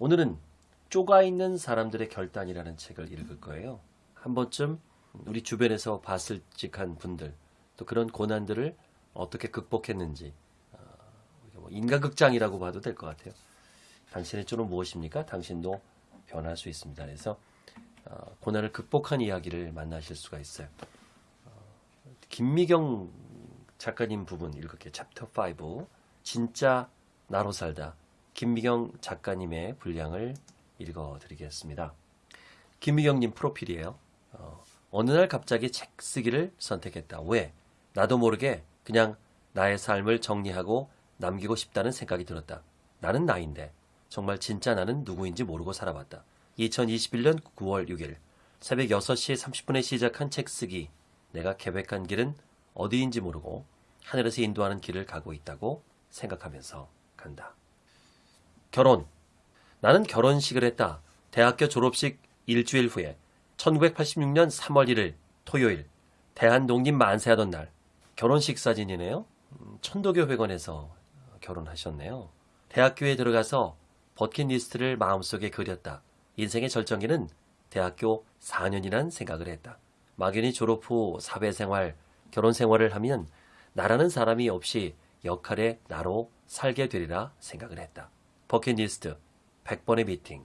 오늘은 쪼가 있는 사람들의 결단이라는 책을 읽을 거예요. 한 번쯤 우리 주변에서 봤을 직한 분들 또 그런 고난들을 어떻게 극복했는지 어, 뭐 인간극장이라고 봐도 될 것 같아요. 당신의 쪼는 무엇입니까? 당신도 변할 수 있습니다. 그래서 어, 고난을 극복한 이야기를 만나실 수가 있어요. 어, 김미경 작가님 부분 읽을게요. 챕터 5 진짜 나로 살다 김미경 작가님의 분량을 읽어드리겠습니다. 김미경님 프로필이에요. 어, 어느 날 갑자기 책 쓰기를 선택했다. 왜? 나도 모르게 그냥 나의 삶을 정리하고 남기고 싶다는 생각이 들었다. 나는 나인데 정말 진짜 나는 누구인지 모르고 살아왔다. 2021년 9월 6일 새벽 6시 30분에 시작한 책 쓰기. 내가 계획한 길은 어디인지 모르고 하늘에서 인도하는 길을 가고 있다고 생각하면서 간다. 결혼. 나는 결혼식을 했다. 대학교 졸업식 일주일 후에 1986년 3월 1일 토요일 대한독립 만세하던 날 결혼식 사진이네요. 음, 천도교 회관에서 결혼하셨네요. 대학교에 들어가서 버킷리스트를 마음속에 그렸다. 인생의 절정기는 대학교 4년이란 생각을 했다. 막연히 졸업 후 사회생활, 결혼생활을 하면 나라는 사람이 없이 역할의 나로 살게 되리라 생각을 했다. 버킷리스트, 100번의 미팅,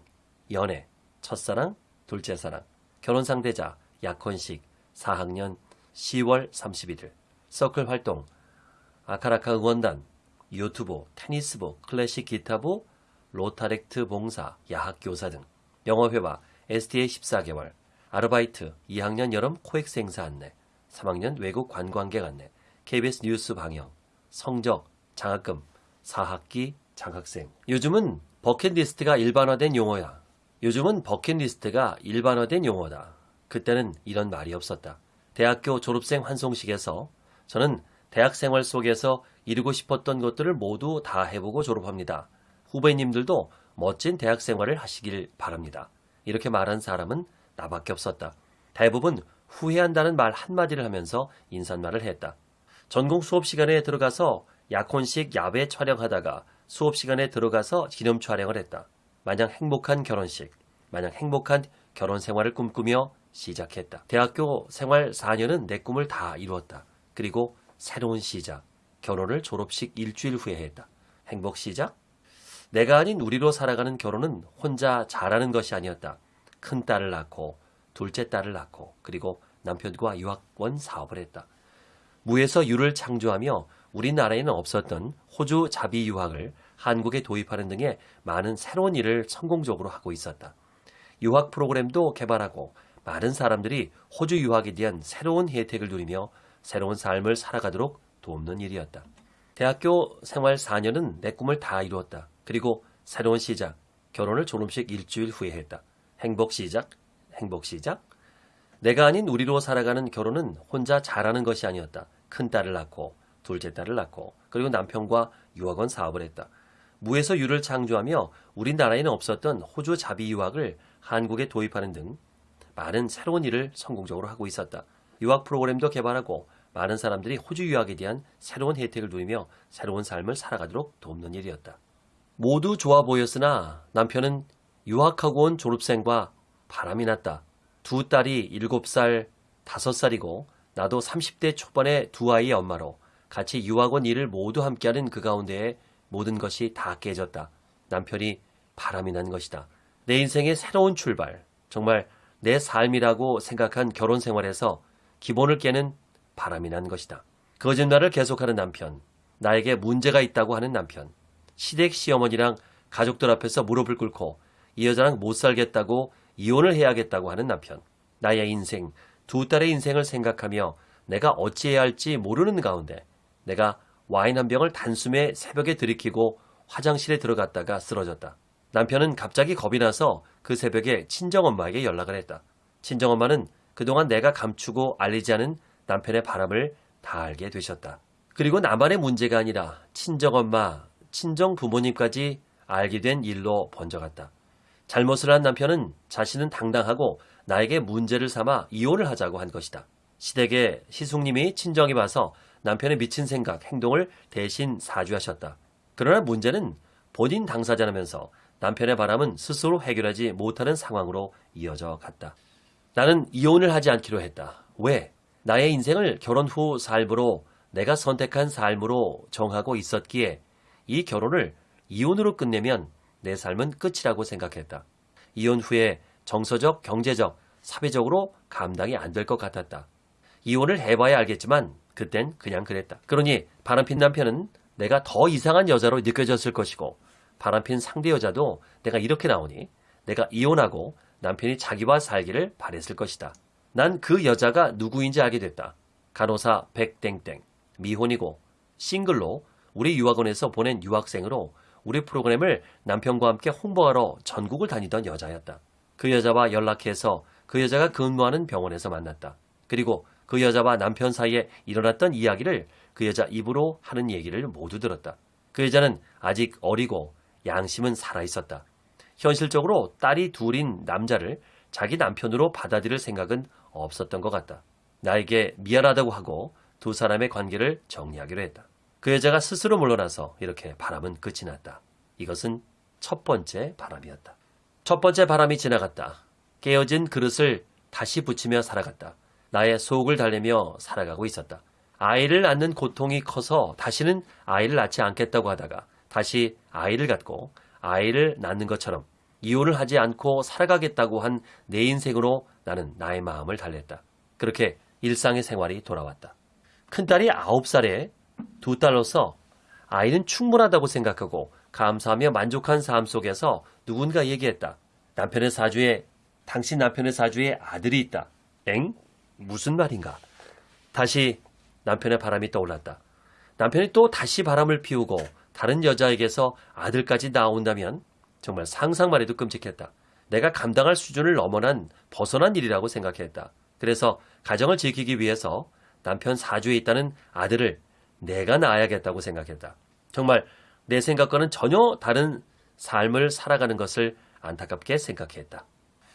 연애, 첫사랑, 둘째 사랑, 결혼 상대자, 약혼식, 4학년 10월 31일, 서클 활동, 아카라카 응원단, 유튜브, 테니스부, 클래식 기타부, 로타렉트 봉사, 야학 교사 등, 영어회화, STA 14개월, 아르바이트, 2학년 여름 코엑스 행사 안내, 3학년 외국 관광객 안내, KBS 뉴스 방영, 성적, 장학금, 4학기 장학생. 요즘은 버킷리스트가 일반화된 용어야. 요즘은 버킷리스트가 일반화된 용어다. 그때는 이런 말이 없었다. 대학교 졸업생 환송식에서 저는 대학생활 속에서 이루고 싶었던 것들을 모두 다 해보고 졸업합니다. 후배님들도 멋진 대학생활을 하시길 바랍니다. 이렇게 말한 사람은 나밖에 없었다. 대부분 후회한다는 말 한마디를 하면서 인사말을 했다. 전공 수업 시간에 들어가서 약혼식 야외 촬영하다가 수업 시간에 들어가서 기념 촬영을 했다. 마냥 행복한 결혼식, 마냥 행복한 결혼 생활을 꿈꾸며 시작했다. 대학교 생활 4년은 내 꿈을 다 이루었다. 그리고 새로운 시작, 결혼을 졸업식 일주일 후에 했다. 행복 시작? 내가 아닌 우리로 살아가는 결혼은 혼자 잘하는 것이 아니었다. 큰 딸을 낳고 둘째 딸을 낳고 그리고 남편과 유학원 사업을 했다. 무에서 유를 창조하며 우리나라에는 없었던 호주 자비 유학을 한국에 도입하는 등의 많은 새로운 일을 성공적으로 하고 있었다. 유학 프로그램도 개발하고 많은 사람들이 호주 유학에 대한 새로운 혜택을 누리며 새로운 삶을 살아가도록 돕는 일이었다. 대학교 생활 4년은 내 꿈을 다 이루었다. 그리고 새로운 시작, 결혼을 졸업식 일주일 후에 했다. 행복 시작, 행복 시작. 내가 아닌 우리로 살아가는 결혼은 혼자 잘하는 것이 아니었다. 큰 딸을 낳고 둘째 딸을 낳고 그리고 남편과 유학원 사업을 했다. 무에서 유를 창조하며 우리나라에는 없었던 호주 자비 유학을 한국에 도입하는 등 많은 새로운 일을 성공적으로 하고 있었다. 유학 프로그램도 개발하고 많은 사람들이 호주 유학에 대한 새로운 혜택을 누리며 새로운 삶을 살아가도록 돕는 일이었다. 모두 좋아 보였으나 남편은 유학하고 온 졸업생과 바람이 났다. 두 딸이 7살, 5살이고 나도 30대 초반의 두 아이의 엄마로 같이 유학원 일을 모두 함께하는 그 가운데에 모든 것이 다 깨졌다. 남편이 바람이 난 것이다. 내 인생의 새로운 출발, 정말 내 삶이라고 생각한 결혼 생활에서 기본을 깨는 바람이 난 것이다. 거짓말을 계속하는 남편, 나에게 문제가 있다고 하는 남편, 시댁 시어머니랑 가족들 앞에서 무릎을 꿇고 이 여자랑 못 살겠다고 이혼을 해야겠다고 하는 남편, 나의 인생, 두 딸의 인생을 생각하며 내가 어찌해야 할지 모르는 가운데 내가 와인 한 병을 단숨에 새벽에 들이키고 화장실에 들어갔다가 쓰러졌다. 남편은 갑자기 겁이 나서 그 새벽에 친정엄마에게 연락을 했다. 친정엄마는 그동안 내가 감추고 알리지 않은 남편의 바람을 다 알게 되셨다. 그리고 나만의 문제가 아니라 친정엄마, 친정 부모님까지 알게 된 일로 번져갔다. 잘못을 한 남편은 자신은 당당하고 나에게 문제를 삼아 이혼을 하자고 한 것이다. 시댁의 시숙님이 친정에 와서 남편의 미친 생각, 행동을 대신 사주하셨다. 그러나 문제는 본인 당사자라면서 남편의 바람은 스스로 해결하지 못하는 상황으로 이어져 갔다. 나는 이혼을 하지 않기로 했다. 왜? 나의 인생을 결혼 후 삶으로 내가 선택한 삶으로 정하고 있었기에 이 결혼을 이혼으로 끝내면 내 삶은 끝이라고 생각했다. 이혼 후에 정서적, 경제적, 사회적으로 감당이 안 될 것 같았다. 이혼을 해봐야 알겠지만 그땐 그냥 그랬다. 그러니 바람핀 남편은 내가 더 이상한 여자로 느껴졌을 것이고 바람핀 상대 여자도 내가 이렇게 나오니 내가 이혼하고 남편이 자기와 살기를 바랬을 것이다. 난 그 여자가 누구인지 알게 됐다. 간호사 백땡땡, 미혼이고 싱글로 우리 유학원에서 보낸 유학생으로 우리 프로그램을 남편과 함께 홍보하러 전국을 다니던 여자였다. 그 여자와 연락해서 그 여자가 근무하는 병원에서 만났다. 그리고 그 여자와 남편 사이에 일어났던 이야기를 그 여자 입으로 하는 얘기를 모두 들었다. 그 여자는 아직 어리고 양심은 살아있었다. 현실적으로 딸이 둘인 남자를 자기 남편으로 받아들일 생각은 없었던 것 같다. 나에게 미안하다고 하고 두 사람의 관계를 정리하기로 했다. 그 여자가 스스로 물러나서 이렇게 바람은 끝이 났다. 이것은 첫 번째 바람이었다. 첫 번째 바람이 지나갔다. 깨어진 그릇을 다시 붙이며 살아갔다. 나의 속을 달래며 살아가고 있었다. 아이를 낳는 고통이 커서 다시는 아이를 낳지 않겠다고 하다가 다시 아이를 갖고 아이를 낳는 것처럼 이혼을 하지 않고 살아가겠다고 한 내 인생으로 나는 나의 마음을 달랬다. 그렇게 일상의 생활이 돌아왔다. 큰딸이 9살에 두 딸로서 아이는 충분하다고 생각하고 감사하며 만족한 삶 속에서 누군가 얘기했다. 남편의 사주에 당신 남편의 사주에 아들이 있다. 엥? 무슨 말인가? 다시 남편의 바람이 떠올랐다. 남편이 또 다시 바람을 피우고 다른 여자에게서 아들까지 나온다면 정말 상상만 해도 끔찍했다. 내가 감당할 수준을 넘어난 벗어난 일이라고 생각했다. 그래서 가정을 지키기 위해서 남편 사주에 있다는 아들을 내가 낳아야겠다고 생각했다. 정말 내 생각과는 전혀 다른 삶을 살아가는 것을 안타깝게 생각했다.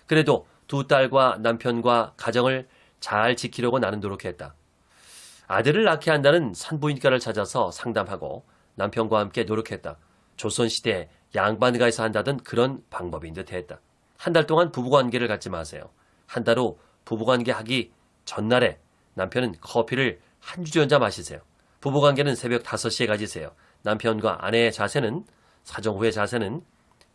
그래도 두 딸과 남편과 가정을 잘 지키려고 나는 노력했다. 아들을 낳게 한다는 산부인과를 찾아서 상담하고 남편과 함께 노력했다. 조선시대 양반가에서 한다던 그런 방법인 듯 했다. 한 달 동안 부부관계를 갖지 마세요. 한 달 후 부부관계 하기 전날에 남편은 커피를 한 주전자 마시세요. 부부관계는 새벽 5시에 가지세요. 남편과 아내의 자세는 사정 후의 자세는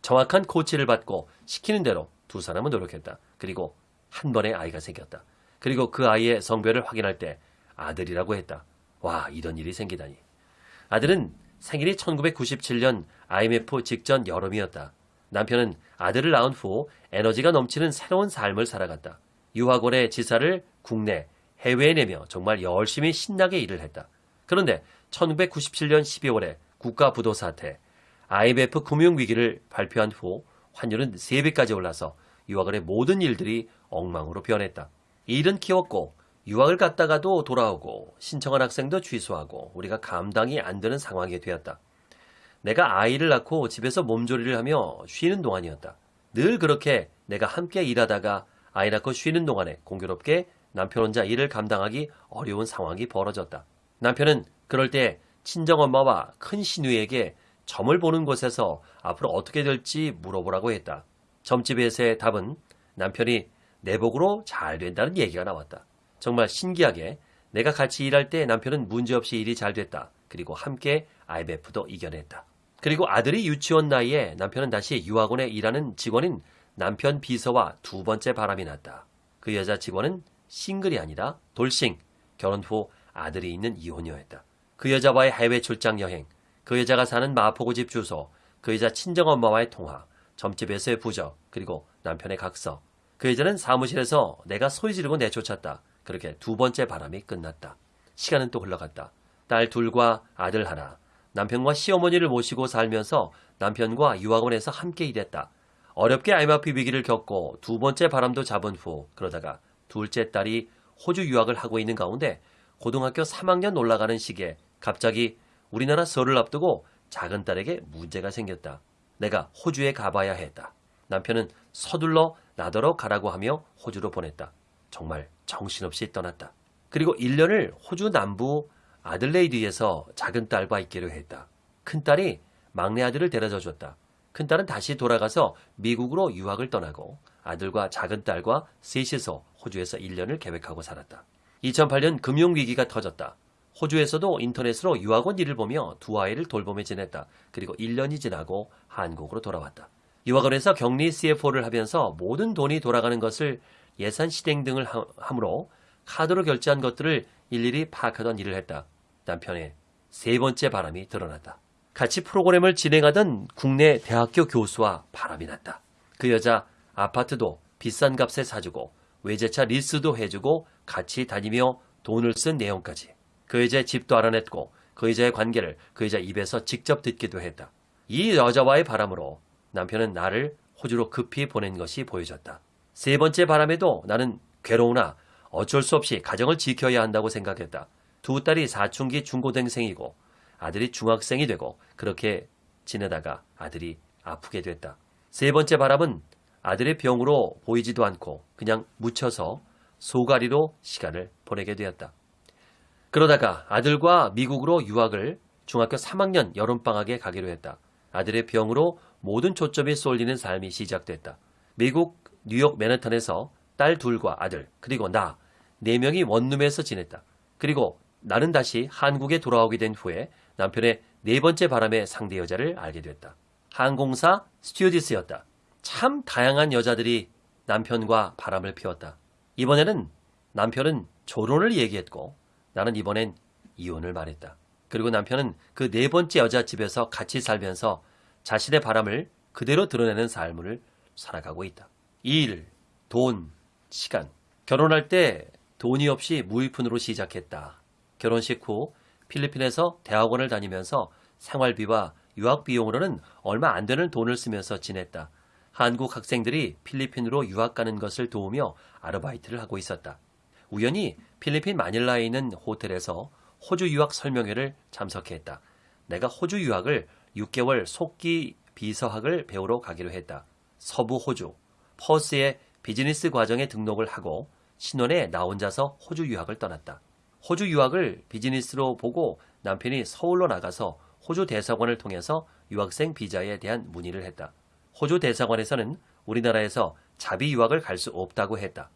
정확한 코치를 받고 시키는 대로 두 사람은 노력했다. 그리고 한 번에 아이가 생겼다. 그리고 그 아이의 성별을 확인할 때 아들이라고 했다. 와, 이런 일이 생기다니. 아들은 생일이 1997년 IMF 직전 여름이었다. 남편은 아들을 낳은 후 에너지가 넘치는 새로운 삶을 살아갔다. 유학원의 지사를 국내, 해외에 내며 정말 열심히 신나게 일을 했다. 그런데 1997년 12월에 국가 부도 사태, IMF 금융위기를 발표한 후 환율은 3배까지 올라서 유학원의 모든 일들이 엉망으로 변했다. 일은 키웠고 유학을 갔다가도 돌아오고 신청한 학생도 취소하고 우리가 감당이 안 되는 상황이 되었다. 내가 아이를 낳고 집에서 몸조리를 하며 쉬는 동안이었다. 늘 그렇게 내가 함께 일하다가 아이 낳고 쉬는 동안에 공교롭게 남편 혼자 일을 감당하기 어려운 상황이 벌어졌다. 남편은 그럴 때 친정엄마와 큰 시누이에게 점을 보는 곳에서 앞으로 어떻게 될지 물어보라고 했다. 점집에서의 답은 남편이 내복으로 잘 된다는 얘기가 나왔다. 정말 신기하게 내가 같이 일할 때 남편은 문제없이 일이 잘 됐다. 그리고 함께 IMF도 이겨냈다. 그리고 아들이 유치원 나이에 남편은 다시 유학원에 일하는 직원인 남편 비서와 두 번째 바람이 났다. 그 여자 직원은 싱글이 아니라 돌싱, 결혼 후 아들이 있는 이혼녀였다. 그 여자와의 해외 출장 여행, 그 여자가 사는 마포구 집 주소, 그 여자 친정엄마와의 통화, 점집에서의 부적, 그리고 남편의 각서. 그 여자는 사무실에서 내가 소리 지르고 내쫓았다. 그렇게 두 번째 바람이 끝났다. 시간은 또 흘러갔다. 딸 둘과 아들 하나, 남편과 시어머니를 모시고 살면서 남편과 유학원에서 함께 일했다. 어렵게 IMF 위기를 겪고 두 번째 바람도 잡은 후 그러다가 둘째 딸이 호주 유학을 하고 있는 가운데 고등학교 3학년 올라가는 시기에 갑자기 우리나라 설을 앞두고 작은 딸에게 문제가 생겼다. 내가 호주에 가봐야 했다. 남편은 서둘러 나더러 가라고 하며 호주로 보냈다. 정말 정신없이 떠났다. 그리고 1년을 호주 남부 아들레이드에서 작은 딸과 있기로 했다. 큰 딸이 막내 아들을 데려다 줬다. 큰딸은 다시 돌아가서 미국으로 유학을 떠나고 아들과 작은 딸과 셋이서 호주에서 1년을 계획하고 살았다. 2008년 금융위기가 터졌다. 호주에서도 인터넷으로 유학원 일을 보며 두 아이를 돌보며 지냈다. 그리고 1년이 지나고 한국으로 돌아왔다. 유학원에서 격리 CFO를 하면서 모든 돈이 돌아가는 것을 예산 실행 등을 함으로 카드로 결제한 것들을 일일이 파악하던 일을 했다. 남편의 세 번째 바람이 드러났다. 같이 프로그램을 진행하던 국내 대학교 교수와 바람이 났다. 그 여자 아파트도 비싼 값에 사주고 외제차 리스도 해주고 같이 다니며 돈을 쓴 내용까지. 그 여자의 집도 알아냈고 그 여자의 관계를 그 여자 입에서 직접 듣기도 했다. 이 여자와의 바람으로 남편은 나를 호주로 급히 보낸 것이 보여졌다. 세 번째 바람에도 나는 괴로우나 어쩔 수 없이 가정을 지켜야 한다고 생각했다. 두 딸이 사춘기 중고등생이고 아들이 중학생이 되고 그렇게 지내다가 아들이 아프게 됐다. 세 번째 바람은 아들의 병으로 보이지도 않고 그냥 묻혀서 소가리로 시간을 보내게 되었다. 그러다가 아들과 미국으로 유학을 중학교 3학년 여름방학에 가기로 했다. 아들의 병으로 모든 초점이 쏠리는 삶이 시작됐다. 미국 뉴욕 맨해튼에서 딸 둘과 아들 그리고 나 네 명이 원룸에서 지냈다. 그리고 나는 다시 한국에 돌아오게 된 후에 남편의 네 번째 바람의 상대 여자를 알게 됐다. 항공사 스튜어디스였다. 참 다양한 여자들이 남편과 바람을 피웠다. 이번에는 남편은 조론을 얘기했고 나는 이번엔 이혼을 말했다. 그리고 남편은 그 네 번째 여자 집에서 같이 살면서 자신의 바람을 그대로 드러내는 삶을 살아가고 있다. 일, 돈, 시간. 결혼할 때 돈이 없이 무일푼으로 시작했다. 결혼식 후 필리핀에서 대학원을 다니면서 생활비와 유학 비용으로는 얼마 안 되는 돈을 쓰면서 지냈다. 한국 학생들이 필리핀으로 유학 가는 것을 도우며 아르바이트를 하고 있었다. 우연히 필리핀 마닐라에 있는 호텔에서 호주 유학 설명회를 참석했다. 내가 호주 유학을 6개월 속기 비서학을 배우러 가기로 했다. 서부 호주, 퍼스의 비즈니스 과정에 등록을 하고 신혼에 나 혼자서 호주 유학을 떠났다. 호주 유학을 비즈니스로 보고 남편이 서울로 나가서 호주 대사관을 통해서 유학생 비자에 대한 문의를 했다. 호주 대사관에서는 우리나라에서 자비 유학을 갈 수 없다고 했다.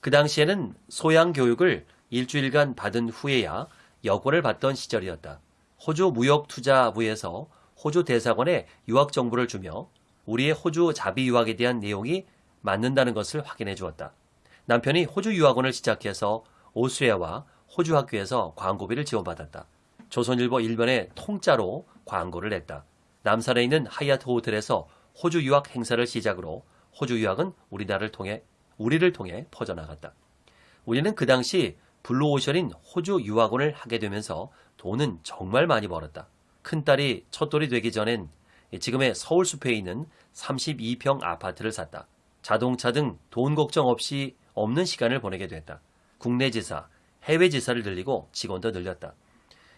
그 당시에는 소양 교육을 일주일간 받은 후에야 여권을 받던 시절이었다. 호주 무역투자부에서 호주 대사관에 유학 정보를 주며 우리의 호주 자비 유학에 대한 내용이 맞는다는 것을 확인해 주었다. 남편이 호주 유학원을 시작해서 오스웨아와 호주 학교에서 광고비를 지원받았다. 조선일보 일면에 통짜로 광고를 냈다. 남산에 있는 하얏트 호텔에서 호주 유학 행사를 시작으로 호주 유학은 우리나라를 통해 우리를 통해 퍼져나갔다. 우리는 그 당시 블루오션인 호주 유학원을 하게 되면서 돈은 정말 많이 벌었다. 큰딸이 첫돌이 되기 전엔 지금의 서울숲에 있는 32평 아파트를 샀다. 자동차 등 돈 걱정 없이 없는 시간을 보내게 됐다. 국내 지사, 해외 지사를 늘리고 직원도 늘렸다.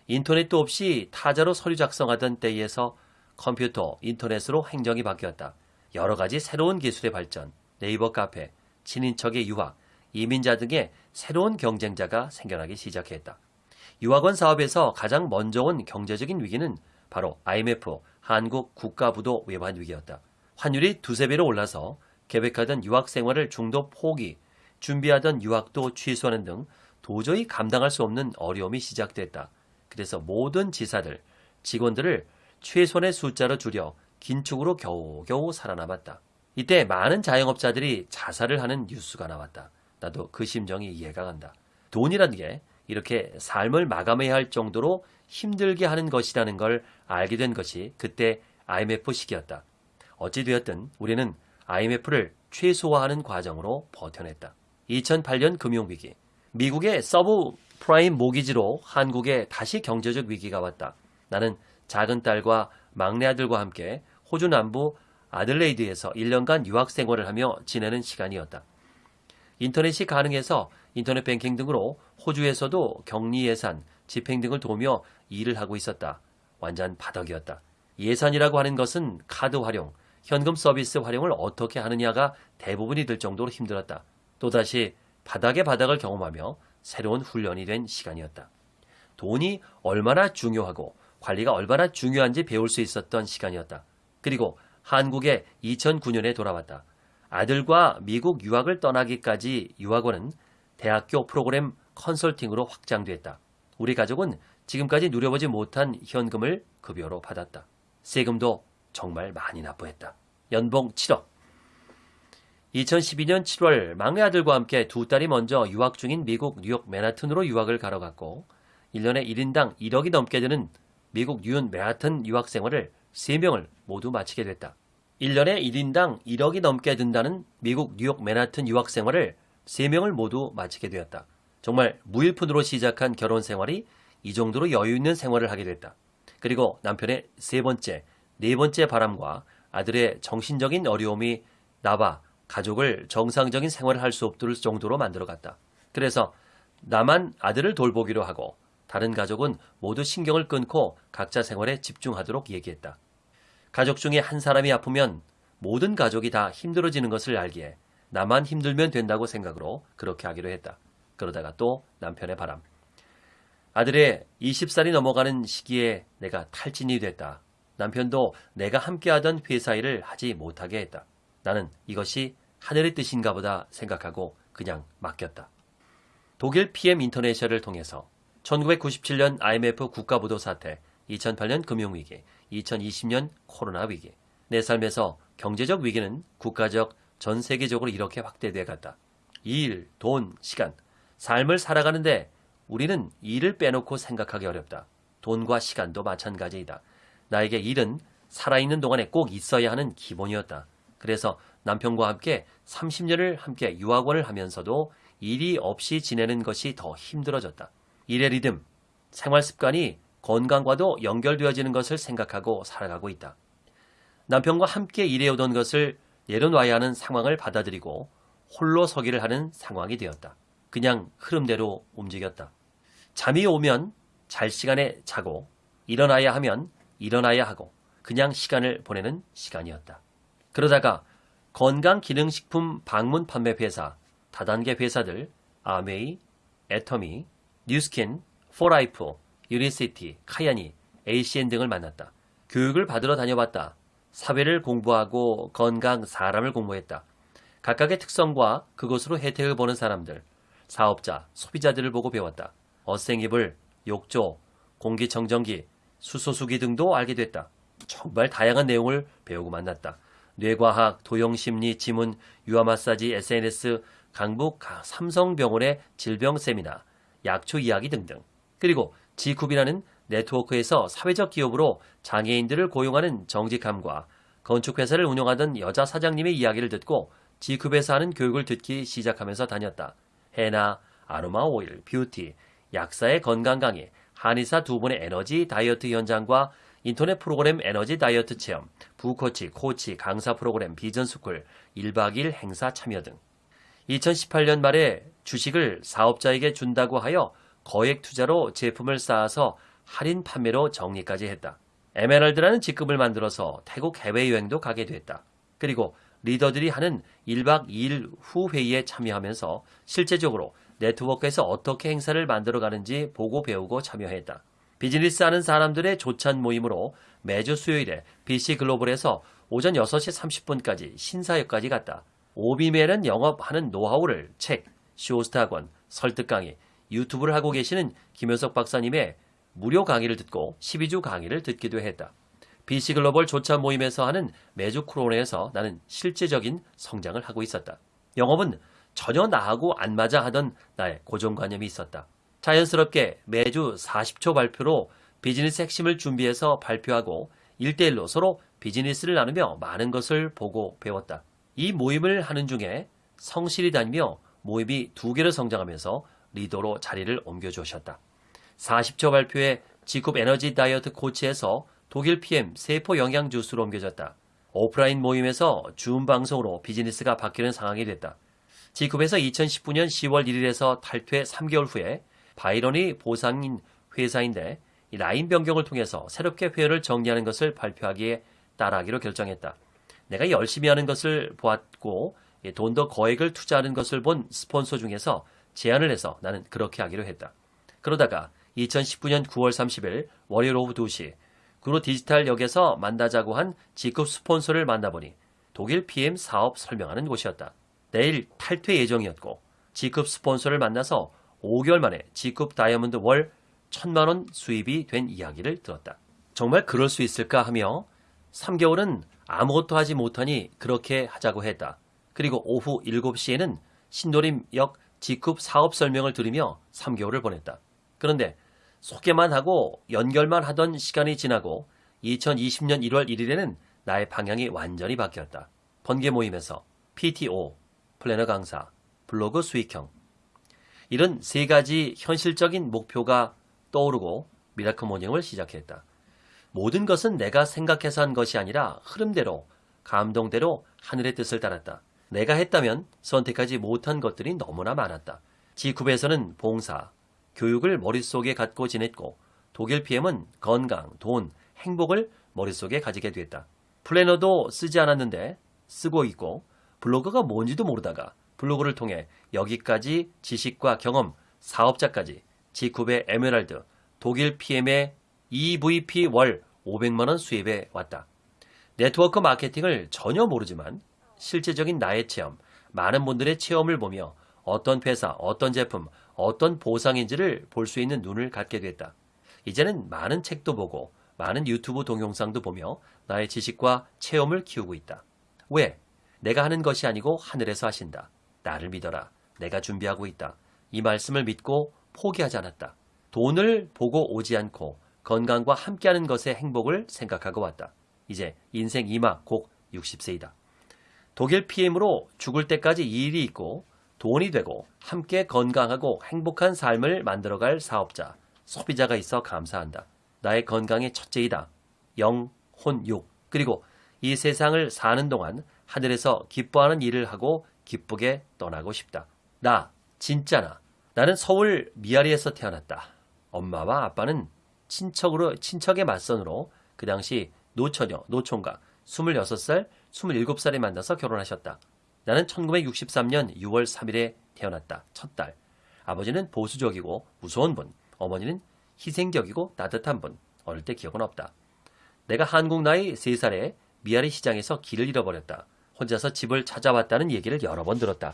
인터넷도 없이 타자로 서류 작성하던 때에서 컴퓨터, 인터넷으로 행정이 바뀌었다. 여러 가지 새로운 기술의 발전, 네이버 카페, 친인척의 유학, 이민자 등의 새로운 경쟁자가 생겨나기 시작했다. 유학원 사업에서 가장 먼저 온 경제적인 위기는 바로 IMF, 한국 국가부도 외환 위기였다. 환율이 두세 배로 올라서 계획하던 유학 생활을 중도 포기, 준비하던 유학도 취소하는 등 도저히 감당할 수 없는 어려움이 시작됐다. 그래서 모든 지사들, 직원들을 최소한의 숫자로 줄여 긴축으로 겨우겨우 살아남았다. 이때 많은 자영업자들이 자살을 하는 뉴스가 나왔다. 나도 그 심정이 이해가 간다. 돈이라는 게 이렇게 삶을 마감해야 할 정도로 힘들게 하는 것이라는 걸 알게 된 것이 그때 IMF 시기였다. 어찌되었든 우리는 IMF를 최소화하는 과정으로 버텨냈다. 2008년 금융위기. 미국의 서브 프라임 모기지로 한국에 다시 경제적 위기가 왔다. 나는 작은 딸과 막내 아들과 함께 호주 남부 아들레이드에서 1년간 유학 생활을 하며 지내는 시간이었다. 인터넷이 가능해서 인터넷 뱅킹 등으로 호주에서도 격리 예산, 집행 등을 도우며 일을 하고 있었다. 완전 바닥이었다. 예산이라고 하는 것은 카드 활용, 현금 서비스 활용을 어떻게 하느냐가 대부분이 될 정도로 힘들었다. 또다시 바닥의 바닥을 경험하며 새로운 훈련이 된 시간이었다. 돈이 얼마나 중요하고 관리가 얼마나 중요한지 배울 수 있었던 시간이었다. 그리고 한국에 2009년에 돌아왔다. 아들과 미국 유학을 떠나기까지 유학원은 대학교 프로그램 컨설팅으로 확장됐다. 우리 가족은 지금까지 누려보지 못한 현금을 급여로 받았다. 세금도 정말 많이 납부했다. 연봉 7억. 2012년 7월 막내 아들과 함께 두 딸이 먼저 유학 중인 미국 뉴욕 맨하튼으로 유학을 가러 갔고 1년에 1인당 1억이 넘게 드는 미국 뉴욕 맨하튼 유학 생활을 3명을 모두 마치게 됐다. 1년에 1인당 1억이 넘게 든다는 미국 뉴욕 맨하튼 유학 생활을 3명을 모두 마치게 되었다. 정말 무일푼으로 시작한 결혼 생활이 이 정도로 여유 있는 생활을 하게 됐다. 그리고 남편의 세 번째, 네 번째 바람과 아들의 정신적인 어려움이 나와 가족을 정상적인 생활을 할 수 없을 정도로 만들어갔다. 그래서 나만 아들을 돌보기로 하고 다른 가족은 모두 신경을 끊고 각자 생활에 집중하도록 얘기했다. 가족 중에 한 사람이 아프면 모든 가족이 다 힘들어지는 것을 알기에 나만 힘들면 된다고 생각으로 그렇게 하기로 했다. 그러다가 또 남편의 바람. 아들의 20살이 넘어가는 시기에 내가 탈진이 됐다. 남편도 내가 함께하던 회사 일을 하지 못하게 했다. 나는 이것이 하늘의 뜻인가 보다 생각하고 그냥 맡겼다. 독일 PM 인터내셔를 통해서 1997년 IMF 국가부도 사태, 2008년 금융위기, 2020년 코로나 위기. 내 삶에서 경제적 위기는 국가적, 전 세계적으로 이렇게 확대돼 갔다. 일, 돈, 시간. 삶을 살아가는데 우리는 일을 빼놓고 생각하기 어렵다. 돈과 시간도 마찬가지이다. 나에게 일은 살아있는 동안에 꼭 있어야 하는 기본이었다. 그래서 남편과 함께 30년을 함께 유학원을 하면서도 일이 없이 지내는 것이 더 힘들어졌다. 일의 리듬, 생활 습관이 건강과도 연결되어지는 것을 생각하고 살아가고 있다. 남편과 함께 일해오던 것을 내려놔야 하는 상황을 받아들이고 홀로 서기를 하는 상황이 되었다. 그냥 흐름대로 움직였다. 잠이 오면 잘 시간에 자고 일어나야 하면 일어나야 하고 그냥 시간을 보내는 시간이었다. 그러다가 건강기능식품 방문 판매 회사, 다단계 회사들 암웨이, 애터미, 뉴스킨, 포라이프, 유니시티, 카야니, ACN 등을 만났다. 교육을 받으러 다녀봤다. 사회를 공부하고 건강, 사람을 공부했다. 각각의 특성과 그것으로 혜택을 보는 사람들, 사업자, 소비자들을 보고 배웠다. 어생이불, 욕조, 공기청정기, 수소수기 등도 알게 됐다. 정말 다양한 내용을 배우고 만났다. 뇌과학, 도형심리, 지문, 유아마사지, SNS, 강북 삼성병원의 질병 세미나, 약초 이야기 등등. 그리고 지쿱이라는 네트워크에서 사회적 기업으로 장애인들을 고용하는 정직함과 건축회사를 운영하던 여자 사장님의 이야기를 듣고 지쿱에서 하는 교육을 듣기 시작하면서 다녔다. 헤나, 아로마 오일, 뷰티, 약사의 건강 강의, 한의사 두 분의 에너지 다이어트 현장과 인터넷 프로그램 에너지 다이어트 체험, 부코치, 코치, 강사 프로그램 비전스쿨, 1박 2일 행사 참여 등 2018년 말에 주식을 사업자에게 준다고 하여 거액 투자로 제품을 쌓아서 할인 판매로 정리까지 했다. 에메랄드라는 직급을 만들어서 태국 해외여행도 가게 됐다. 그리고 리더들이 하는 1박 2일 후 회의에 참여하면서 실제적으로 네트워크에서 어떻게 행사를 만들어가는지 보고 배우고 참여했다. 비즈니스 하는 사람들의 조찬 모임으로 매주 수요일에 BC 글로벌에서 오전 6시 30분까지 신사역까지 갔다. 오비멜은 영업하는 노하우를 책, 쇼스타 학원, 설득 강의, 유튜브를 하고 계시는 김효석 박사님의 무료 강의를 듣고 12주 강의를 듣기도 했다. BC 글로벌 조찬 모임에서 하는 매주 크로네에서 나는 실제적인 성장을 하고 있었다. 영업은 전혀 나하고 안 맞아 하던 나의 고정관념이 있었다. 자연스럽게 매주 40초 발표로 비즈니스 핵심을 준비해서 발표하고 1대1로 서로 비즈니스를 나누며 많은 것을 보고 배웠다. 이 모임을 하는 중에 성실히 다니며 모임이 두 개로 성장하면서 리더로 자리를 옮겨주셨다. 40초 발표에 지급 에너지 다이어트 코치에서 독일 PM 세포 영양 주스로 옮겨졌다. 오프라인 모임에서 줌 방송으로 비즈니스가 바뀌는 상황이 됐다. 지급에서 2019년 10월 1일에서 탈퇴 3개월 후에 바이런이 보상인 회사인데 라인 변경을 통해서 새롭게 회원을 정리하는 것을 발표하기에 따라하기로 결정했다. 내가 열심히 하는 것을 보았고 돈 더 거액을 투자하는 것을 본 스폰서 중에서 제안을 해서 나는 그렇게 하기로 했다. 그러다가 2019년 9월 30일 월요일 오후 2시 그로 디지털역에서 만나자고 한 G급 스폰서를 만나보니 독일 PM 사업 설명하는 곳이었다. 내일 탈퇴 예정이었고 G급 스폰서를 만나서 5개월 만에 G급 다이아몬드 월 1천만 원 수입이 된 이야기를 들었다. 정말 그럴 수 있을까 하며 3개월은 아무것도 하지 못하니 그렇게 하자고 했다. 그리고 오후 7시에는 신도림역 지쿱 사업 설명을 들으며 3개월을 보냈다. 그런데 소개만 하고 연결만 하던 시간이 지나고 2020년 1월 1일에는 나의 방향이 완전히 바뀌었다. 번개 모임에서 PTO, 플래너 강사, 블로그 수익형. 이런 세 가지 현실적인 목표가 떠오르고 미라클 모닝을 시작했다. 모든 것은 내가 생각해서 한 것이 아니라 흐름대로, 감동대로 하늘의 뜻을 따랐다. 내가 했다면 선택하지 못한 것들이 너무나 많았다. G9에서는 봉사, 교육을 머릿속에 갖고 지냈고 독일 PM은 건강, 돈, 행복을 머릿속에 가지게 됐다. 플래너도 쓰지 않았는데 쓰고 있고 블로그가 뭔지도 모르다가 블로그를 통해 여기까지 지식과 경험, 사업자까지 G9의 에메랄드, 독일 PM의 EVP 월 500만원 수입에 왔다. 네트워크 마케팅을 전혀 모르지만 실제적인 나의 체험, 많은 분들의 체험을 보며 어떤 회사, 어떤 제품, 어떤 보상인지를 볼 수 있는 눈을 갖게 됐다. 이제는 많은 책도 보고 많은 유튜브 동영상도 보며 나의 지식과 체험을 키우고 있다. 왜? 내가 하는 것이 아니고 하늘에서 하신다. 나를 믿어라. 내가 준비하고 있다. 이 말씀을 믿고 포기하지 않았다. 돈을 보고 오지 않고 건강과 함께하는 것의 행복을 생각하고 왔다. 이제 인생 이마 곧 60세이다. 독일 PM으로 죽을 때까지 일이 있고 돈이 되고 함께 건강하고 행복한 삶을 만들어갈 사업자, 소비자가 있어 감사한다. 나의 건강의 첫째이다. 영, 혼, 육. 그리고 이 세상을 사는 동안 하늘에서 기뻐하는 일을 하고 기쁘게 떠나고 싶다. 나, 진짜 나. 나는 서울 미아리에서 태어났다. 엄마와 아빠는 친척으로, 친척의 맞선으로 그 당시 노처녀, 노총각, 26살, 27살에 만나서 결혼하셨다. 나는 1963년 6월 3일에 태어났다. 첫 딸. 아버지는 보수적이고 무서운 분, 어머니는 희생적이고 따뜻한 분. 어릴 때 기억은 없다. 내가 한국 나이 3살에 미아리 시장에서 길을 잃어버렸다. 혼자서 집을 찾아왔다는 얘기를 여러 번 들었다.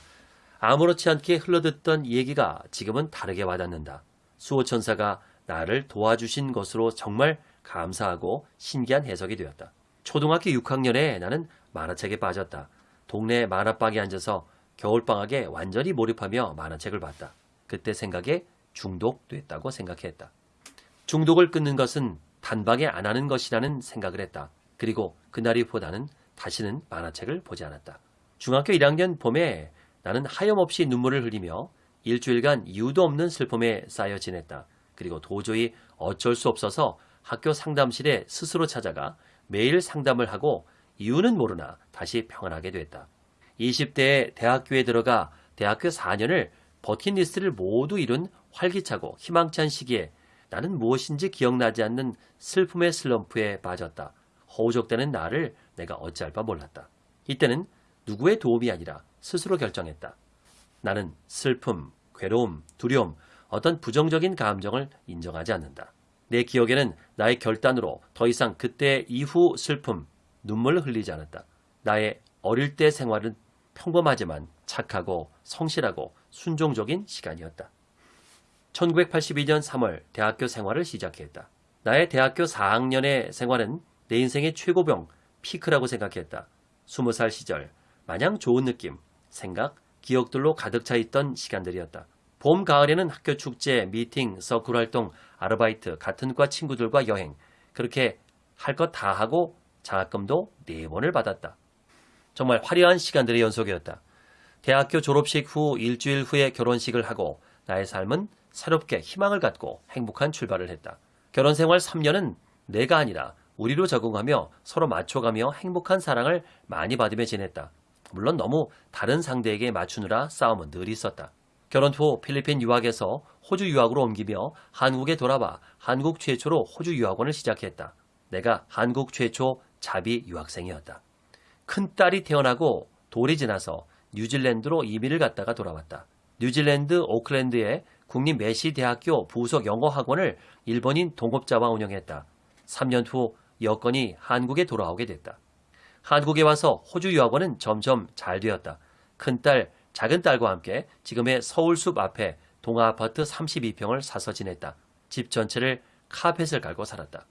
아무렇지 않게 흘러듣던 얘기가 지금은 다르게 와닿는다. 수호천사가 나를 도와주신 것으로 정말 감사하고 신기한 해석이 되었다. 초등학교 6학년에 나는 만화책에 빠졌다. 동네 만화방에 앉아서 겨울방학에 완전히 몰입하며 만화책을 봤다. 그때 생각에 중독됐다고 생각했다. 중독을 끊는 것은 단박에 안 하는 것이라는 생각을 했다. 그리고 그날 이보다는 다시는 만화책을 보지 않았다. 중학교 1학년 봄에 나는 하염없이 눈물을 흘리며 일주일간 이유도 없는 슬픔에 쌓여 지냈다. 그리고 도저히 어쩔 수 없어서 학교 상담실에 스스로 찾아가 매일 상담을 하고 이유는 모르나 다시 평안하게 됐다. 20대에 대학교에 들어가 대학교 4년을 버킷리스트를 모두 이룬 활기차고 희망찬 시기에 나는 무엇인지 기억나지 않는 슬픔의 슬럼프에 빠졌다. 허우적대는 나를 내가 어찌할 바 몰랐다. 이때는 누구의 도움이 아니라 스스로 결정했다. 나는 슬픔, 괴로움, 두려움, 어떤 부정적인 감정을 인정하지 않는다. 내 기억에는 나의 결단으로 더 이상 그때 이후 슬픔, 눈물을 흘리지 않았다. 나의 어릴 때 생활은 평범하지만 착하고 성실하고 순종적인 시간이었다. 1982년 3월 대학교 생활을 시작했다. 나의 대학교 4학년의 생활은 내 인생의 최고병, 피크라고 생각했다. 20살 시절, 마냥 좋은 느낌, 생각, 기억들로 가득 차 있던 시간들이었다. 봄, 가을에는 학교 축제, 미팅, 서클 활동, 아르바이트, 같은 과 친구들과 여행, 그렇게 할 것 다 하고 장학금도 4번을 받았다. 정말 화려한 시간들의 연속이었다. 대학교 졸업식 후 일주일 후에 결혼식을 하고 나의 삶은 새롭게 희망을 갖고 행복한 출발을 했다. 결혼 생활 3년은 내가 아니라 우리로 적응하며 서로 맞춰가며 행복한 사랑을 많이 받으며 지냈다. 물론 너무 다른 상대에게 맞추느라 싸움은 늘 있었다. 결혼 후 필리핀 유학에서 호주 유학으로 옮기며 한국에 돌아와 한국 최초로 호주 유학원을 시작했다. 내가 한국 최초 자비 유학생이었다. 큰딸이 태어나고 돌이 지나서 뉴질랜드로 이민을 갔다가 돌아왔다. 뉴질랜드 오클랜드의 국립 메시 대학교 부속 영어 학원을 일본인 동업자와 운영했다. 3년 후 여건이 한국에 돌아오게 됐다. 한국에 와서 호주 유학원은 점점 잘 되었다. 큰딸, 작은딸과 함께 지금의 서울숲 앞에 동아아파트 32평을 사서 지냈다. 집 전체를 카펫을 깔고 살았다.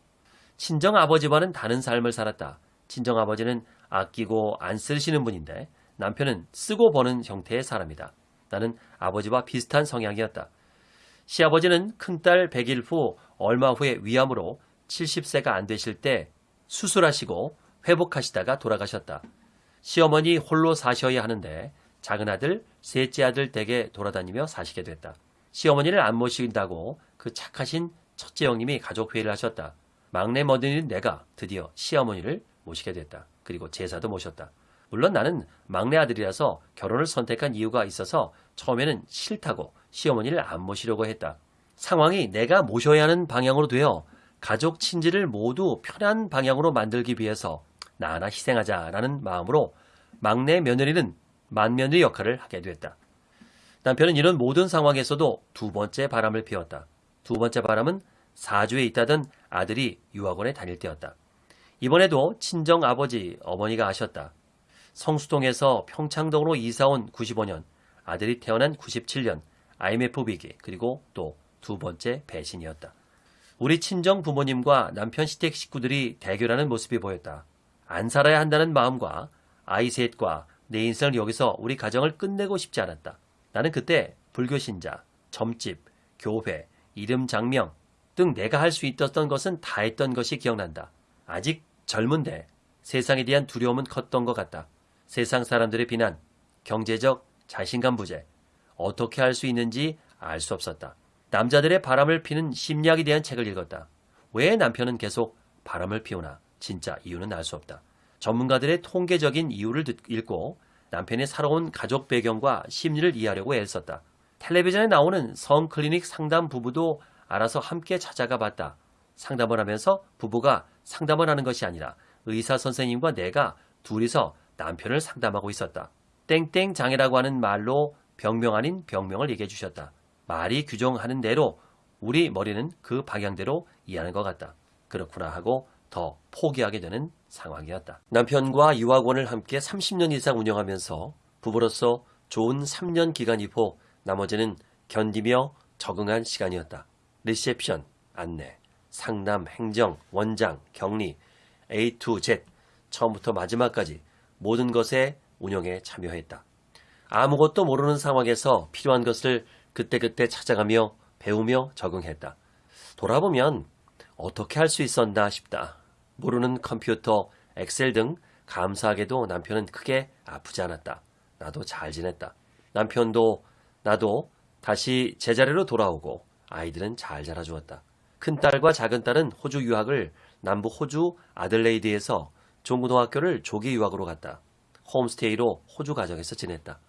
친정아버지와는 다른 삶을 살았다. 친정아버지는 아끼고 안 쓰시는 분인데 남편은 쓰고 버는 형태의 사람이다. 나는 아버지와 비슷한 성향이었다. 시아버지는 큰딸 100일 후 얼마 후에 위암으로 70세가 안 되실 때 수술하시고 회복하시다가 돌아가셨다. 시어머니 홀로 사셔야 하는데 작은 아들, 셋째 아들 댁에 돌아다니며 사시게 됐다. 시어머니를 안 모신다고 그 착하신 첫째 형님이 가족 회의를 하셨다. 막내 머니는 내가 드디어 시어머니를 모시게 됐다. 그리고 제사도 모셨다. 물론 나는 막내 아들이라서 결혼을 선택한 이유가 있어서 처음에는 싫다고 시어머니를 안 모시려고 했다. 상황이 내가 모셔야 하는 방향으로 되어 가족 친지를 모두 편한 방향으로 만들기 위해서 나 하나 희생하자라는 마음으로 막내 며느리는 맏며느리 역할을 하게 됐다. 남편은 이런 모든 상황에서도 두 번째 바람을 피웠다. 두 번째 바람은 사주에 있다던 아들이 유학원에 다닐 때였다. 이번에도 친정 아버지, 어머니가 아셨다. 성수동에서 평창동으로 이사온 95년, 아들이 태어난 97년, IMF 위기, 그리고 또 두 번째 배신이었다. 우리 친정 부모님과 남편 시댁 식구들이 대결하는 모습이 보였다. 안 살아야 한다는 마음과 아이 셋과 내 인생을 여기서 우리 가정을 끝내고 싶지 않았다. 나는 그때 불교 신자, 점집, 교회, 이름 장명 등 내가 할 수 있었던 것은 다 했던 것이 기억난다. 아직 젊은데 세상에 대한 두려움은 컸던 것 같다. 세상 사람들의 비난, 경제적 자신감 부재, 어떻게 할 수 있는지 알 수 없었다. 남자들의 바람을 피는 심리학에 대한 책을 읽었다. 왜 남편은 계속 바람을 피우나? 진짜 이유는 알 수 없다. 전문가들의 통계적인 이유를 듣, 읽고 남편의 살아온 가족 배경과 심리를 이해하려고 애썼다. 텔레비전에 나오는 성클리닉 상담 부부도 알아서 함께 찾아가 봤다. 상담을 하면서 부부가 상담을 하는 것이 아니라 의사 선생님과 내가 둘이서 남편을 상담하고 있었다. 땡땡 장애라고 하는 말로 병명 아닌 병명을 얘기해 주셨다. 말이 규정하는 대로 우리 머리는 그 방향대로 이해하는 것 같다. 그렇구나 하고 더 포기하게 되는 상황이었다. 남편과 유학원을 함께 30년 이상 운영하면서 부부로서 좋은 3년 기간 이후 나머지는 견디며 적응한 시간이었다. 리셉션, 안내, 상담, 행정, 원장, 격리, A to Z, 처음부터 마지막까지 모든 것에 운영에 참여했다. 아무것도 모르는 상황에서 필요한 것을 그때그때 찾아가며 배우며 적응했다. 돌아보면 어떻게 할 수 있었나 싶다. 모르는 컴퓨터, 엑셀 등 감사하게도 남편은 크게 아프지 않았다. 나도 잘 지냈다. 남편도 나도 다시 제자리로 돌아오고 아이들은 잘 자라주었다. 큰딸과 작은딸은 호주 유학을 남부 호주 아들레이드에서 중고등학교를 조기 유학으로 갔다. 홈스테이로 호주 가정에서 지냈다.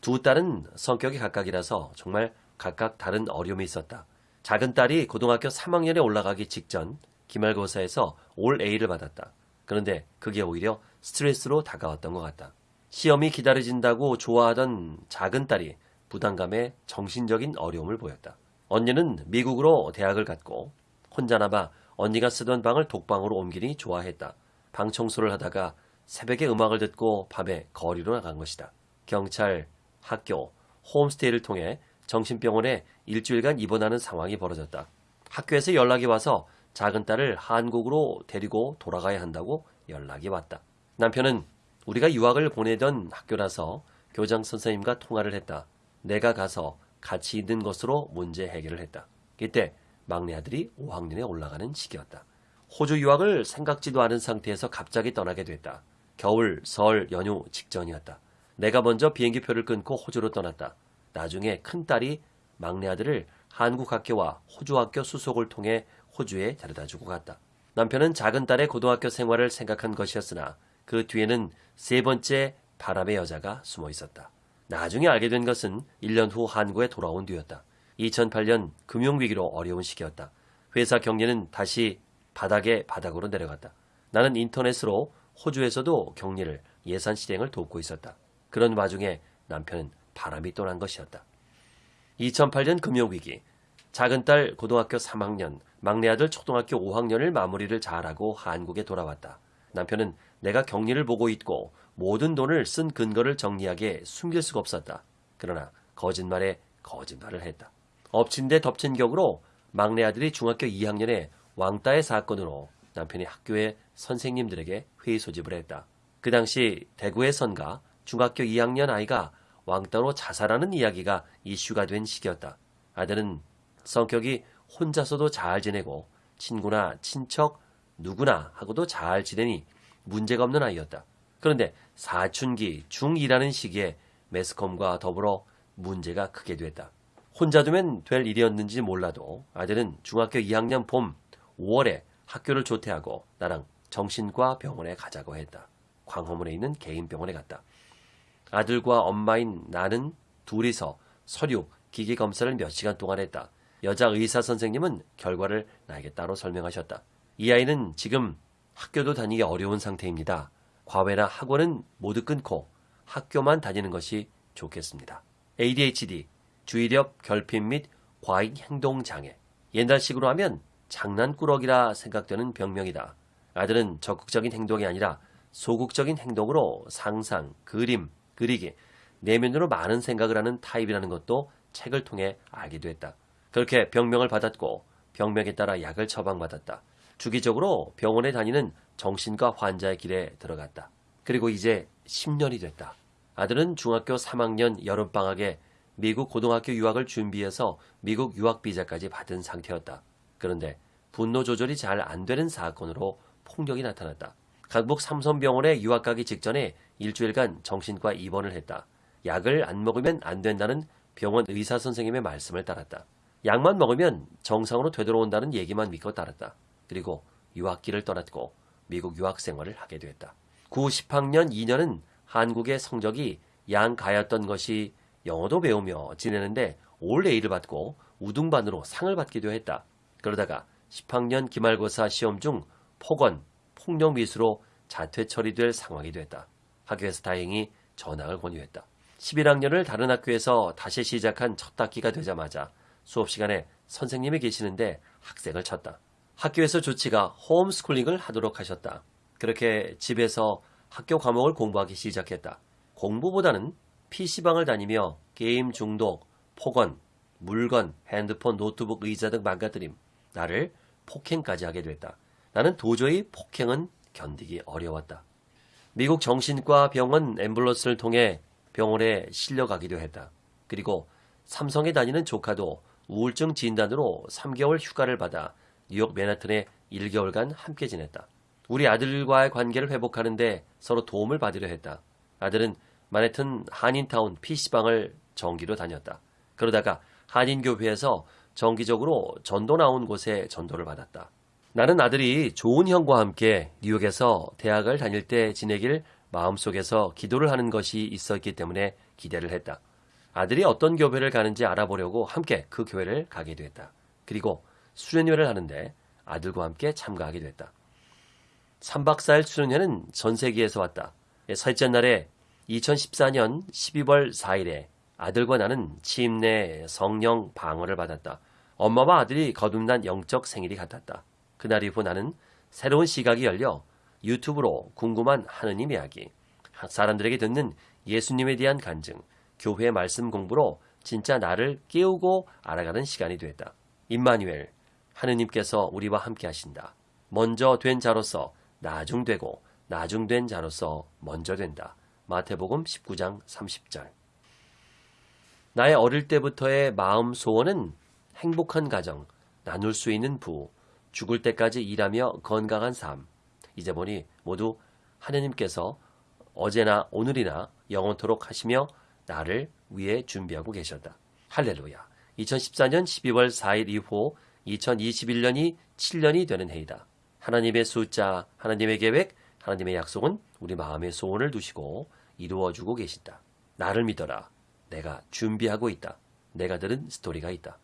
두 딸은 성격이 각각이라서 정말 각각 다른 어려움이 있었다. 작은 딸이 고등학교 3학년에 올라가기 직전 기말고사에서 올 A를 받았다. 그런데 그게 오히려 스트레스로 다가왔던 것 같다. 시험이 기다려진다고 좋아하던 작은 딸이 부담감에 정신적인 어려움을 보였다. 언니는 미국으로 대학을 갔고 혼자 남아 언니가 쓰던 방을 독방으로 옮기니 좋아했다. 방 청소를 하다가 새벽에 음악을 듣고 밤에 거리로 나간 것이다. 경찰, 학교, 홈스테이를 통해 정신병원에 일주일간 입원하는 상황이 벌어졌다. 학교에서 연락이 와서 작은 딸을 한국으로 데리고 돌아가야 한다고 연락이 왔다. 남편은 우리가 유학을 보내던 학교라서 교장 선생님과 통화를 했다. 내가 가서 같이 있는 것으로 문제 해결을 했다. 이때 막내 아들이 5학년에 올라가는 시기였다. 호주 유학을 생각지도 않은 상태에서 갑자기 떠나게 됐다. 겨울, 설, 연휴 직전이었다. 내가 먼저 비행기표를 끊고 호주로 떠났다. 나중에 큰딸이 막내 아들을 한국 학교와 호주 학교 수속을 통해 호주에 데려다 주고 갔다. 남편은 작은 딸의 고등학교 생활을 생각한 것이었으나 그 뒤에는 세 번째 바람의 여자가 숨어 있었다. 나중에 알게 된 것은 1년 후 한국에 돌아온 뒤였다. 2008년 금융위기로 어려운 시기였다. 회사 경리는 다시 바닥에 바닥으로 내려갔다. 나는 인터넷으로 호주에서도 격리를 예산 실행을 돕고 있었다. 그런 와중에 남편은 바람이 또 난 것이었다. 2008년 금융위기, 작은 딸 고등학교 3학년, 막내 아들 초등학교 5학년을 마무리를 잘하고 한국에 돌아왔다. 남편은 내가 격리를 보고 있고 모든 돈을 쓴 근거를 정리하게 숨길 수가 없었다. 그러나 거짓말에 거짓말을 했다. 엎친 데 덮친 격으로 막내 아들이 중학교 2학년에 왕따의 사건으로 남편이 학교의 선생님들에게 회의 소집을 했다. 그 당시 대구의 선가 중학교 2학년 아이가 왕따로 자살하는 이야기가 이슈가 된 시기였다. 아들은 성격이 혼자서도 잘 지내고 친구나 친척 누구나 하고도 잘 지내니 문제가 없는 아이였다. 그런데 사춘기 중2라는 시기에 매스컴과 더불어 문제가 크게 됐다. 혼자 두면 될 일이었는지 몰라도 아들은 중학교 2학년 봄 5월에 학교를 조퇴하고 나랑 정신과 병원에 가자고 했다. 광화문에 있는 개인 병원에 갔다. 아들과 엄마인 나는 둘이서 서류, 기계 검사를 몇 시간 동안 했다. 여자 의사 선생님은 결과를 나에게 따로 설명하셨다. 이 아이는 지금 학교도 다니기 어려운 상태입니다. 과외나 학원은 모두 끊고 학교만 다니는 것이 좋겠습니다. ADHD, 주의력 결핍 및 과잉 행동 장애. 옛날식으로 하면 장난꾸러기라 생각되는 병명이다. 아들은 적극적인 행동이 아니라 소극적인 행동으로 상상, 그림, 그리기, 내면으로 많은 생각을 하는 타입이라는 것도 책을 통해 알게 됐다. 그렇게 병명을 받았고 병명에 따라 약을 처방받았다. 주기적으로 병원에 다니는 정신과 환자의 길에 들어갔다. 그리고 이제 10년이 됐다. 아들은 중학교 3학년 여름방학에 미국 고등학교 유학을 준비해서 미국 유학 비자까지 받은 상태였다. 그런데 분노 조절이 잘 안 되는 사건으로 폭력이 나타났다. 강북 삼성병원에 유학 가기 직전에 일주일간 정신과 입원을 했다. 약을 안 먹으면 안 된다는 병원 의사 선생님의 말씀을 따랐다. 약만 먹으면 정상으로 되돌아온다는 얘기만 믿고 따랐다. 그리고 유학기를 떠났고 미국 유학 생활을 하게 됐다. 9, 10학년 2년은 한국의 성적이 양가였던 것이 영어도 배우며 지내는데 올 A를 받고 우등반으로 상을 받기도 했다. 그러다가 10학년 기말고사 시험 중 폭언, 폭력 미수로 자퇴 처리될 상황이 됐다. 학교에서 다행히 전학을 권유했다. 11학년을 다른 학교에서 다시 시작한 첫 학기가 되자마자 수업 시간에 선생님이 계시는데 학생을 쳤다. 학교에서 조치가 홈스쿨링을 하도록 하셨다. 그렇게 집에서 학교 과목을 공부하기 시작했다. 공부보다는 PC방을 다니며 게임 중독, 폭언, 물건, 핸드폰, 노트북, 의자 등 망가뜨림, 나를 폭행까지 하게 됐다. 나는 도저히 폭행은 견디기 어려웠다. 미국 정신과 병원 앰뷸런스를 통해 병원에 실려가기도 했다. 그리고 삼성에 다니는 조카도 우울증 진단으로 3개월 휴가를 받아 뉴욕 맨하튼에 1개월간 함께 지냈다. 우리 아들과의 관계를 회복하는데 서로 도움을 받으려 했다. 아들은 마네튼 한인타운 PC방을 정기로 다녔다. 그러다가 한인교회에서 정기적으로 전도 나온 곳에 전도를 받았다. 나는 아들이 좋은 형과 함께 뉴욕에서 대학을 다닐 때 지내길 마음속에서 기도를 하는 것이 있었기 때문에 기대를 했다. 아들이 어떤 교회를 가는지 알아보려고 함께 그 교회를 가게 됐다. 그리고 수련회를 하는데 아들과 함께 참가하게 됐다. 3박 4일 수련회는 전 세계에서 왔다. 셋째 날에 2014년 12월 4일에 아들과 나는 침내 성령 방어를 받았다. 엄마와 아들이 거듭난 영적 생일이 같았다. 그날 이후 나는 새로운 시각이 열려 유튜브로 궁금한 하느님 이야기, 사람들에게 듣는 예수님에 대한 간증, 교회 말씀 공부로 진짜 나를 깨우고 알아가는 시간이 됐다. 임마누엘, 하느님께서 우리와 함께 하신다. 먼저 된 자로서 나중되고 나중된 자로서 먼저 된다. 마태복음 19장 30절. 나의 어릴 때부터의 마음 소원은 행복한 가정, 나눌 수 있는 부, 죽을 때까지 일하며 건강한 삶. 이제 보니 모두 하느님께서 어제나 오늘이나 영원토록 하시며 나를 위해 준비하고 계셨다. 할렐루야. 2014년 12월 4일 이후 2021년이 7년이 되는 해이다. 하나님의 숫자, 하나님의 계획, 하나님의 약속은 우리 마음의 소원을 두시고 이루어주고 계신다. 나를 믿어라. 내가 준비하고 있다. 내가 들은 스토리가 있다.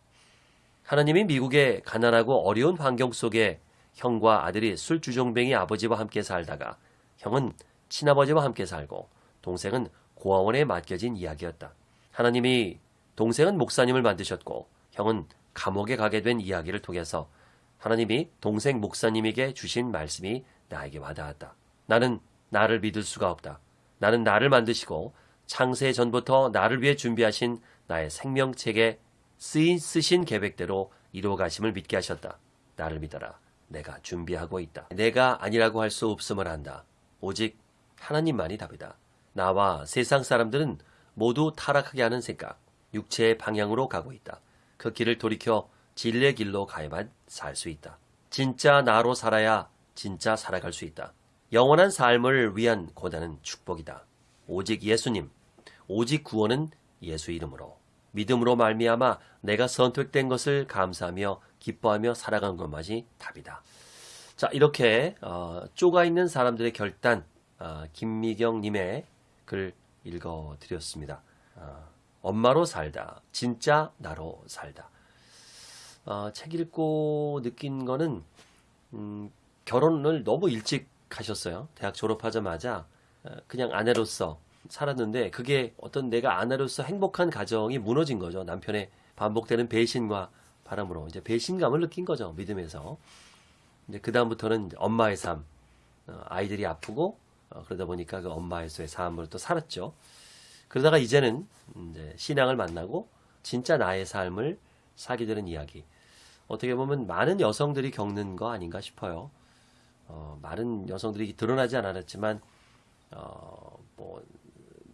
하나님이 미국의 가난하고 어려운 환경 속에 형과 아들이 술주정뱅이 아버지와 함께 살다가 형은 친아버지와 함께 살고 동생은 고아원에 맡겨진 이야기였다. 하나님이 동생은 목사님을 만드셨고 형은 감옥에 가게 된 이야기를 통해서 하나님이 동생 목사님에게 주신 말씀이 나에게 와닿았다. 나는 나를 믿을 수가 없다. 나는 나를 만드시고 창세 전부터 나를 위해 준비하신 나의 생명책에 쓰인 쓰신 계획대로 이루어 가심을 믿게 하셨다. 나를 믿어라. 내가 준비하고 있다. 내가 아니라고 할 수 없음을 안다. 오직 하나님만이 답이다. 나와 세상 사람들은 모두 타락하게 하는 생각, 육체의 방향으로 가고 있다. 그 길을 돌이켜 진리의 길로 가야만 살 수 있다. 진짜 나로 살아야 진짜 살아갈 수 있다. 영원한 삶을 위한 고단은 축복이다. 오직 예수님, 오직 구원은 예수 이름으로 믿음으로 말미암아 내가 선택된 것을 감사하며 기뻐하며 살아가는 것만이 답이다. 자 이렇게 어, 쪼가 있는 사람들의 결단 어, 김미경님의 글 읽어드렸습니다. 어, 엄마로 살다, 진짜 나로 살다. 어, 책 읽고 느낀 거는 음, 결혼을 너무 일찍 하셨어요. 대학 졸업하자마자 어, 그냥 아내로서 살았는데 그게 어떤 내가 아내로서 행복한 가정이 무너진 거죠. 남편의 반복되는 배신과 바람으로 이제 배신감을 느낀 거죠. 믿음에서. 이제 그 다음부터는 엄마의 삶, 어, 아이들이 아프고 어, 그러다 보니까 그 엄마에서의 삶을 또 살았죠. 그러다가 이제는 이제 신앙을 만나고 진짜 나의 삶을 사게 되는 이야기. 어떻게 보면 많은 여성들이 겪는 거 아닌가 싶어요. 어, 많은 여성들이 드러나지 않았지만 어, 뭐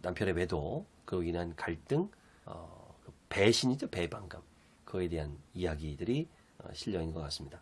남편의 외도, 그로 인한 갈등, 어, 그 배신이죠 배반감, 그에 대한 이야기들이 어, 실려 있는 것 같습니다.